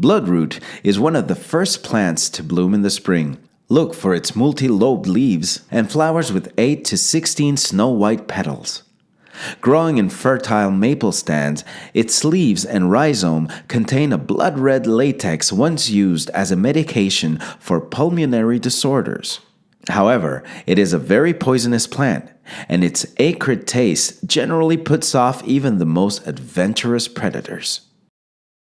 Bloodroot is one of the first plants to bloom in the spring. Look for its multi-lobed leaves and flowers with 8 to 16 snow-white petals. Growing in fertile maple stands, its leaves and rhizome contain a blood red latex once used as a medication for pulmonary disorders. However, it is a very poisonous plant, and its acrid taste generally puts off even the most adventurous predators.